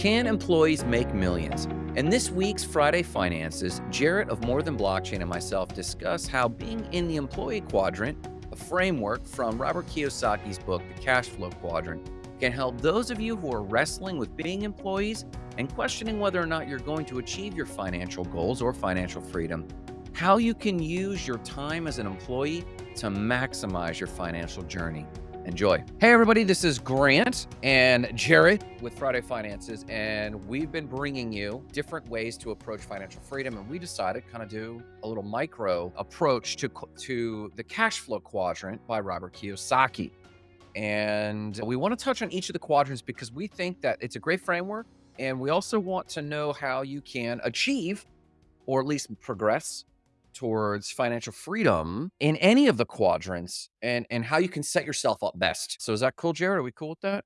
Can employees make millions? In this week's Friday Finances, Jarrett of More Than Blockchain and myself discuss how being in the employee quadrant, a framework from Robert Kiyosaki's book, The Cash Flow Quadrant, can help those of you who are wrestling with being employees and questioning whether or not you're going to achieve your financial goals or financial freedom, how you can use your time as an employee to maximize your financial journey. Enjoy. Hey, everybody, this is Grant and Jarrett with Friday Finances, and we've been bringing you different ways to approach financial freedom. And we decided kind of do a little micro approach to, to the cash flow quadrant by Robert Kiyosaki. And we want to touch on each of the quadrants because we think that it's a great framework. And we also want to know how you can achieve or at least progress towards financial freedom in any of the quadrants and and how you can set yourself up best. So is that cool, Jarrett? Are we cool with that?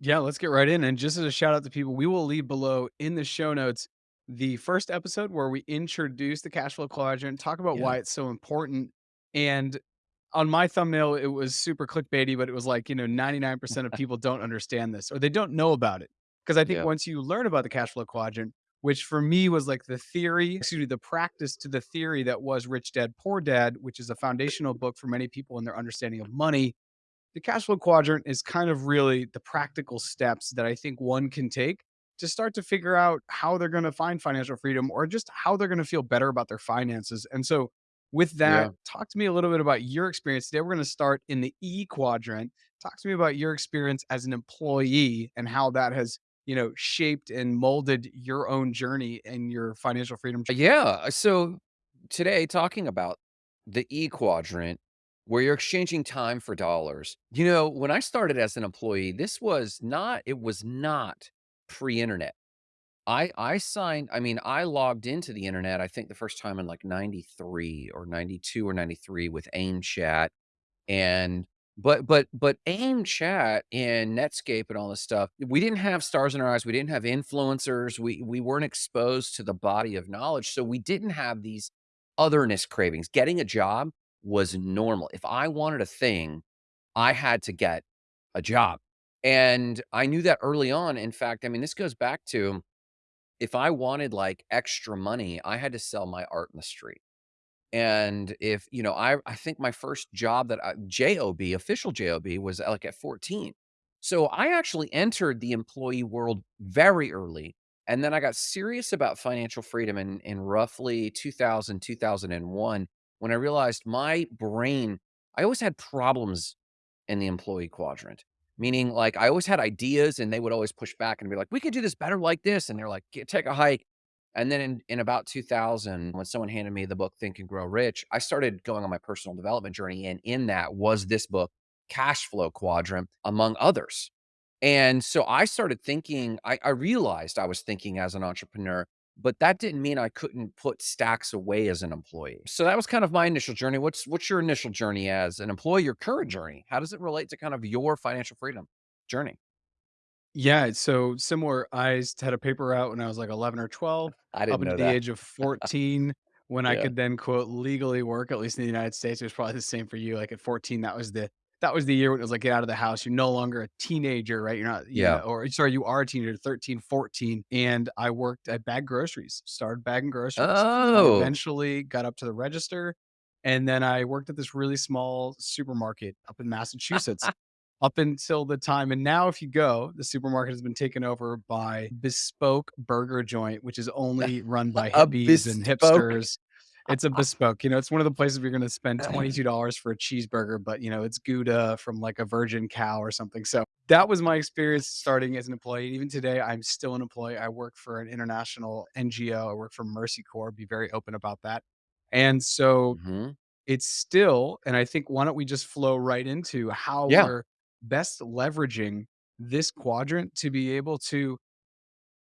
Yeah, let's get right in. And just as a shout out to people, we will leave below in the show notes the first episode where we introduce the cash flow quadrant, talk about Yeah. why it's so important. And on my thumbnail, it was super clickbaity, but it was like, you know, 99% of people don't understand this or they don't know about it. Because I think Yeah. once you learn about the cash flow quadrant, which for me was like the theory, excuse me, the practice to the theory that was Rich Dad Poor Dad, which is a foundational book for many people in their understanding of money the cash flow quadrant is kind of really the practical steps that I think one can take to start to figure out how they're going to find financial freedom or just how they're going to feel better about their finances. And so, with Yeah. that, talk to me a little bit about your experience. Today, we're going to start in the E quadrant. Talk to me about your experience as an employee and how that has, you know, shaped and molded your own journey and your financial freedom. Yeah. Uh, so today talking about the E quadrant where you're exchanging time for dollars. You know, when I started as an employee, this was not it was not pre-internet. I I signed I mean, I logged into the internet, I think the first time in like 93 or 92 or 93 with AIM chat and but but but AIM chat and Netscape and all this stuff, we didn't have stars in our eyes, we didn't have influencers, we we weren't exposed to the body of knowledge, so we didn't have these otherness cravings. Getting a job was normal. If I wanted a thing, I had to get a job, and I knew that early on. In fact, I mean, this goes back to if I wanted, like, extra money, I had to sell my art in the street. And if, you know, I I think my first job that I job, official job was, uh, like, at 14. So, I actually entered the employee world very early, and then I got serious about financial freedom in in roughly 2000, 2001, when I realized my brain I always had problems in the employee quadrant, meaning, like, I always had ideas, and they would always push back and be like, "We could do this better like this," and they're like, take a hike." And then in in about 2000, when someone handed me the book Think and Grow Rich, I started going on my personal development journey, and in that was this book, Cash Flow Quadrant, among others. And so I started thinking I I realized I was thinking as an entrepreneur, but that didn't mean I couldn't put stacks away as an employee. So that was kind of my initial journey. What's what's your initial journey as an employee, your current journey? How does it relate to kind of your financial freedom journey? Yeah, so similar. I s- had a paper out when I was like 11 or 12, I up didn't know the that. age of 14, when I Yeah. could then quote legally work, at least in the United States. It was probably the same for you. Like at 14, that was the that was the year when it was like get out of the house. You're no longer a teenager, right? You're not, you know, Yeah. or sorry, you are a teenager, 13, 14. And I worked I bagged groceries, started bagging groceries. I Oh. eventually got up to the register. And then I worked at this really small supermarket up in Massachusetts up until the time and now if you go, the supermarket has been taken over by Bespoke Burger Joint, which is only run by hippies and hipsters. It's a bespoke, you know, it's one of the places where you're gonna spend $22 for a cheeseburger, but, you know, it's Gouda from, like, a virgin cow or something, so, that was my experience starting as an employee, even today, I'm still an employee, I work for an international NGO, I work for Mercy Corps, be very open about that, and so Mhm. it's still and I think why don't we just flow right into how Yeah. we're best leveraging this quadrant to be able to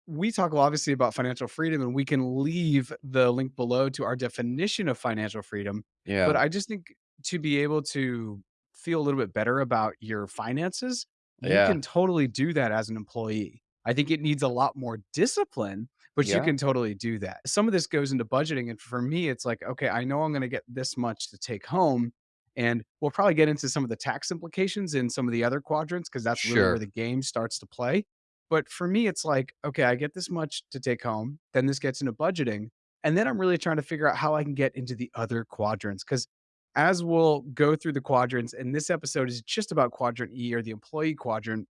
we talk obviously about financial freedom and we can leave the link below to our definition of financial freedom. Yeah. But I just think to be able to feel a little bit better about your finances, you can totally do that as an employee. I think it needs a lot more discipline, but you can totally do that. Some of this goes into budgeting. And for me, it's like, okay, I know I'm going to get this much to take home. And we'll probably get into some of the tax implications in some of the other quadrants because that's really where the game starts to play But for me, it's like, okay, I get this much to take home, then this gets into budgeting, and then I'm really trying to figure out how I can get into the other quadrants. Because as we'll go through the quadrants, and this episode is just about quadrant E or the employee quadrant,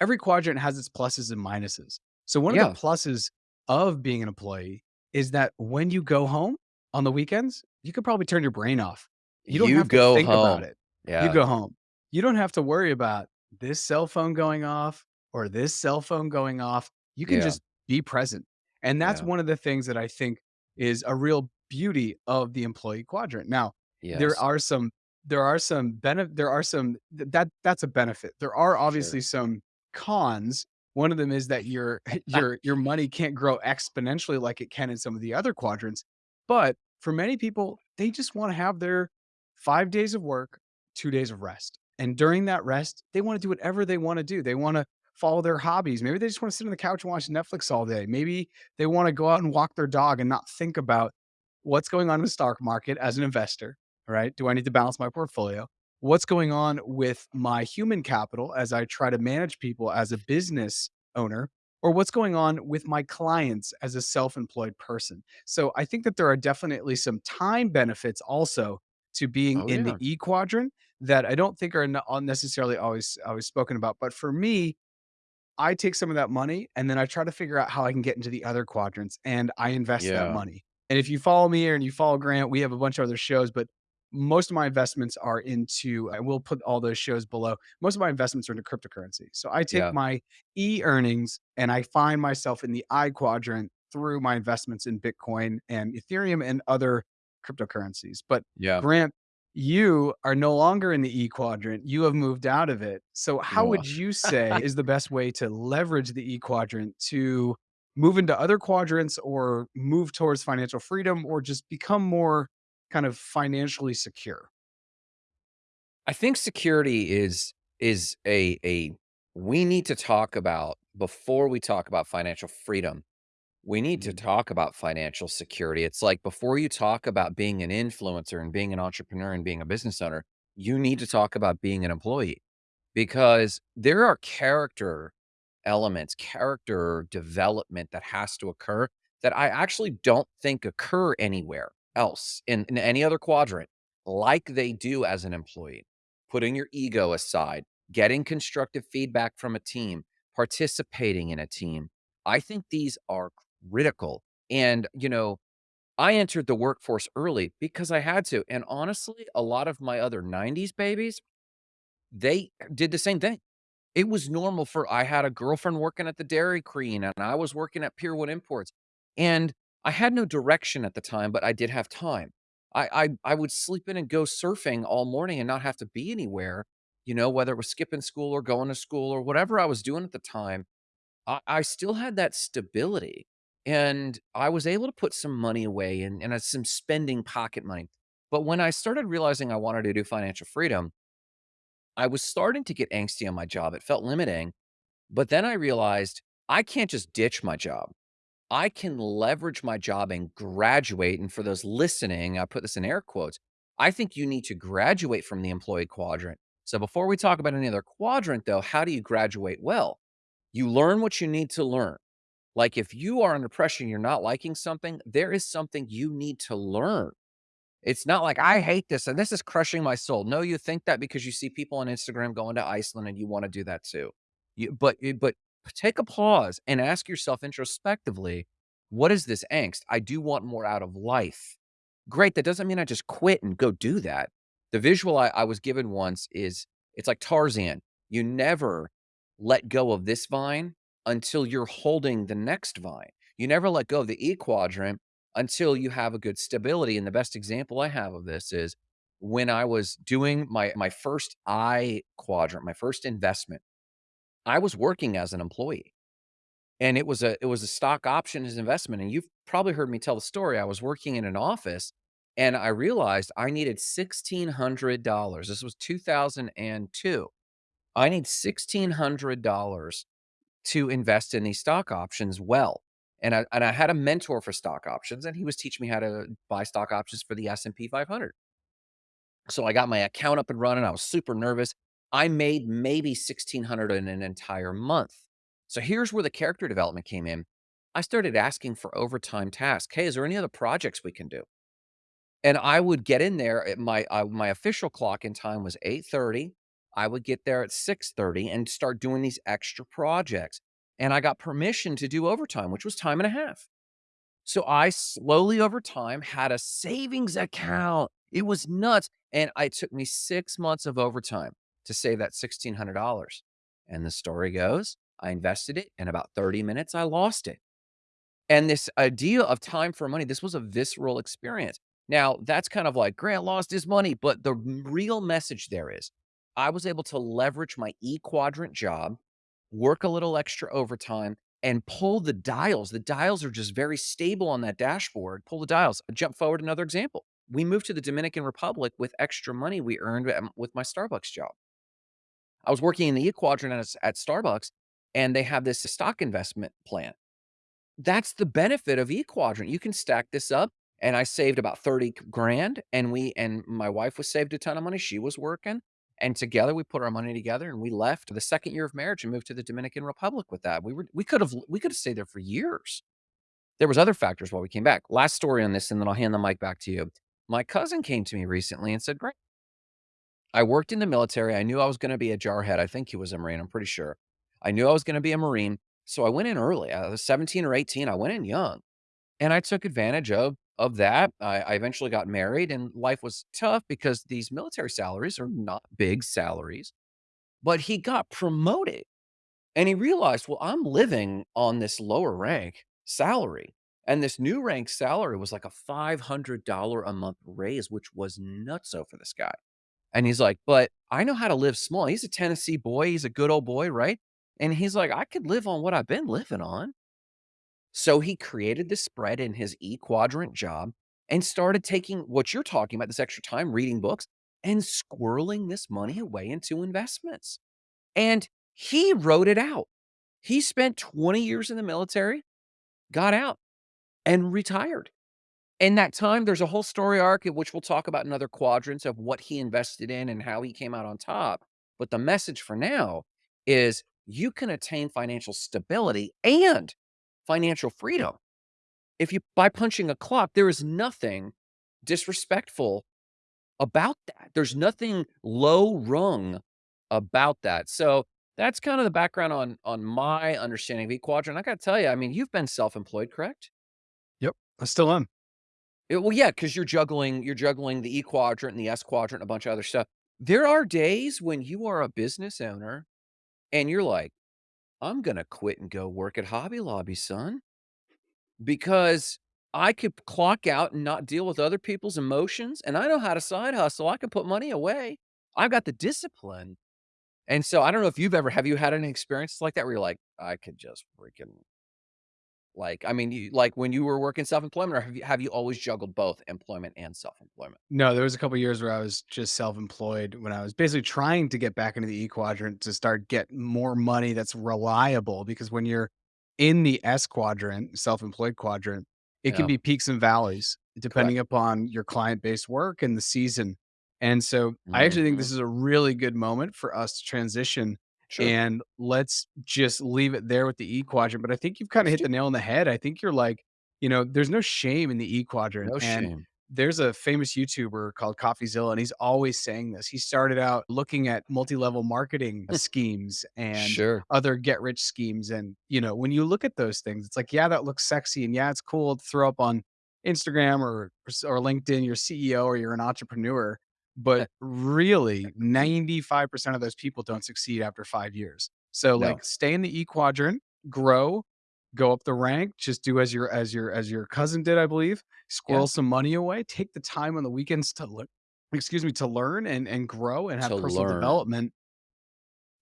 every quadrant has its pluses and minuses. So one of the pluses of being an employee is that when you go home on the weekends, you could probably turn your brain off. You don't You have to go think about home. it. You go home. You don't have to worry about this cell phone going off or this cell phone going off. You can Yeah. just be present. And that's Yeah. one of the things that I think is a real beauty of the employee quadrant. Now, there are some there are some benefit there are some th- that that's a benefit. There are Sure. obviously some cons. One of them is that your your your money can't grow exponentially like it can in some of the other quadrants. But for many people, they just want to have their 5 days of work, 2 days of rest. And during that rest, they want to do whatever they want to do. They want to follow their hobbies. Maybe they just want to sit on the couch and watch Netflix all day. Maybe they want to go out and walk their dog and not think about what's going on in the stock market as an investor, right? Do I need to balance my portfolio? what's going on with my human capital as I try to manage people as a business owner, or what's going on with my clients as a self employed person. So I think that there are definitely some time benefits also to being Oh, in the. E quadrant that I don't think are n- unnecessarily always always spoken about. But for me, I take some of that money and then I try to figure out how I can get into the other quadrants and I invest that money. And if you follow me and you follow Grant, we have a bunch of other shows, but most of my investments are into, I will put all those shows below. Most of my investments are into cryptocurrency. So I take Yeah. my E earnings and I find myself in the I quadrant through my investments in Bitcoin and Ethereum and other cryptocurrencies. But Yeah. Grant, you are no longer in the E quadrant. You have moved out of it. So how would you say is the best way to leverage the E quadrant to move into other quadrants or move towards financial freedom or just become more kind of financially secure? I think security is is a a we need to talk about before we talk about financial freedom. We need to Mhm. talk about financial security. It's like before you talk about being an influencer and being an entrepreneur and being a business owner, you need to talk about being an employee because there are character elements, character development that has to occur that I actually don't think occur anywhere else in, in any other quadrant like they do as an employee. Putting your ego aside, getting constructive feedback from a team, participating in a team. I think these are critical. And, you know, I entered the workforce early because I had to. And honestly, a lot of my other 90s babies, they did the same thing it was normal for I had a girlfriend working at the Dairy Queen, and I was working at Pier 1 Imports, and I had no direction at the time, but I did have time. I I I would sleep in and go surfing all morning and not have to be anywhere, you know, whether it was skipping school or going to school or whatever I was doing at the time. I I still had that stability, and I was able to put some money away and and, uh, some spending pocket money. But when I started realizing I wanted to do financial freedom, I was starting to get angsty on my job. It felt limiting but then I realized I can't just ditch my job. I can leverage my job and graduate. And for those listening, I put this in air quotes. I think you need to graduate from the employee quadrant. So before we talk about any other quadrant, though, how do you graduate well? You learn what you need to learn. Like if you are under pressure and you're not liking something, there is something you need to learn. It's not like, "I hate this and this is crushing my soul." No, you think that because you see people on Instagram going to Iceland and you wanna do that too. You but but take a pause and ask yourself introspectively, "What is this angst? I do want more out of life." Great, that doesn't mean I just quit and go do that. The visual I I was given once is it's like Tarzan. You never let go of this vine until you're holding the next vine. You never let go of the E quadrant until you have a good stability, and the best example I have of this is when I was doing my my first I quadrant, my first investment, I was working as an employee, and it was a it was a stock options investment, and you've probably heard me tell the story. I was working in an office, and I realized I needed $1,600. This was 2002. I need $1,600 to invest in these stock options well. And I and I had a mentor for stock options, and he was teaching me how to buy stock options for the S&P 500. So I got my account up and running. I was super nervous. I made maybe 1,600 in an entire month. So here's where the character development came in. I started asking for overtime tasks. Hey, is there any other projects we can do? And I would get in there at my uh, my official clock in time was 8:30. I would get there at 6:30 and start doing these extra projects. And I got permission to do overtime, which was time and a half. So I slowly over time had a savings account. It was nuts. And it took me 6 months of overtime to save that $1,600. And the story goes, I invested it. In about 30 minutes, I lost it. And this idea of time for money, this was a visceral experience. Now, that's kind of like Grant lost his money, but the real message there is I was able to leverage my E quadrant job, work a little extra overtime, and pull the dials. The dials are just very stable on that dashboard. Pull the dials. Jump forward another example. We moved to the Dominican Republic with extra money we earned with my Starbucks job. I was working in the E quadrant at, at Starbucks, and they have this stock investment plan that's the benefit of eQuadrant. You can stack this up, and I saved about 30 grand, and we and my wife was saved a ton of money. She was working, and together we put our money together, and we left the second year of marriage and moved to the Dominican Republic with that. We were we could have we could have stayed there for years. There was other factors why we came back. Last story on this, and then I'll hand the mic back to you. My cousin came to me recently and said, "Great, I worked in the military. I knew I was going to be a jarhead. I think he was a Marine. I'm pretty sure. I knew I was going to be a Marine." So I went in early. I was 17 or 18. I went in young and I took advantage of of that. I, I eventually got married, and life was tough because these military salaries are not big salaries. But he got promoted, and he realized, well, I'm living on this lower rank salary, and this new rank salary was like a five hundred dollar a month raise, which was nutso for this guy. And he's like, but I know how to live small. He's a Tennessee boy. He's a good old boy, right? And he's like, I could live on what I've been living on. So he created this spread in his E quadrant job and started taking what you're talking about, this extra time reading books and squirreling this money away into investments. And he wrote it out. He spent 20 years in the military, got out, and retired. In that time, there's a whole story arc, which we'll talk about in other quadrants of what he invested in and how he came out on top. But the message for now is you can attain financial stability and financial freedom if you by punching a clock, there is nothing disrespectful about that. There's nothing low rung about that. So that's kind of the background on on my understanding of E Quadrant. I got to tell you, I mean, you've been self-employed, correct? Yep, I still am. Eh, well, yeah, because you're juggling you're juggling the E quadrant and the S quadrant and a bunch of other stuff. There are days when you are a business owner and you're like, I'm gonna quit and go work at Hobby Lobby, son. Because I could clock out and not deal with other people's emotions, and I know how to side hustle. I can put money away. I've got the discipline. And so I don't know if you've ever have you had any experiences like that where you're like, I could just freaking like, I mean, you like when you were working self-employment or have you have you always juggled both employment and self-employment? No, there was a couple years where I was just self-employed when I was basically trying to get back into the E quadrant to start get more money that's reliable because when you're in the S quadrant, self-employed quadrant, it can be peaks and valleys depending correct. upon your client-based work and the season. And so I actually think this mm-hmm. is a really good moment for us to transition Sure. and let's just leave it there with the E quadrant. But I think you've kind of hit the nail on the head. I think you're like, you know, there's no shame in the E quadrant. no And shame. there's a famous YouTuber called CoffeeZilla, and he's always saying this. He started out looking at multi-level marketing schemes and Sure. other get rich schemes. And, you know, when you look at those things, it's like, yeah, that looks sexy. And yeah, it's cool to throw up on Instagram or or LinkedIn, you're CEO or you're an entrepreneur. But really, 95% of those people don't succeed after five years. So No, like stay in the E quadrant, grow, go up the rank, just do as your as your as your cousin did, I believe yeah, squirrel some money away, take the time on the weekends to look, excuse me, to learn and and grow and have to personal learn. development,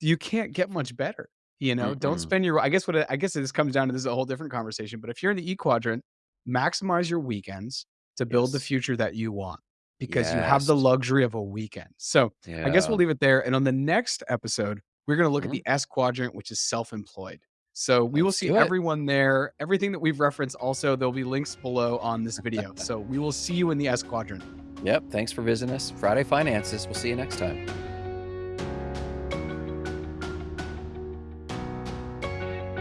you can't get much better, you know? Don't spend your I guess what I guess this comes down to this is a whole different conversation, but if you're in the E quadrant, maximize your weekends to build the future that you want because you have the luxury of a weekend. So, I guess we'll leave it there, and on the next episode, we're gonna look at Mhm. the S quadrant, which is self-employed. So, we will Let's see everyone there. Everything that we've referenced also, there'll be links below on this video. So, we will see you in the S quadrant. Yep. Thanks for visiting us. Friday Finances. We'll see you next time.